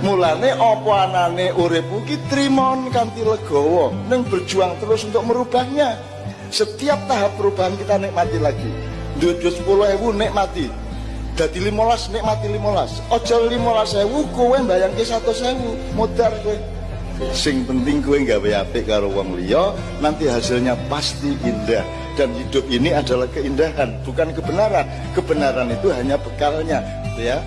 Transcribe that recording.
mulane apa anane uripmu ki trimon kanthi legowo neng berjuang terus untuk merubahnya. Setiap tahap perubahan kita nikmati lagi. Duit sepuluh ewu nikmati. Dadi limolas nikmati limolas. Ojo limolas ewu kowe bayangke satu sewu modar kowe. Sing penting kowe gawe apik karo wong liya nanti hasilnya pasti indah. Dan hidup ini adalah keindahan bukan kebenaran. Kebenaran itu hanya bekalnya ya.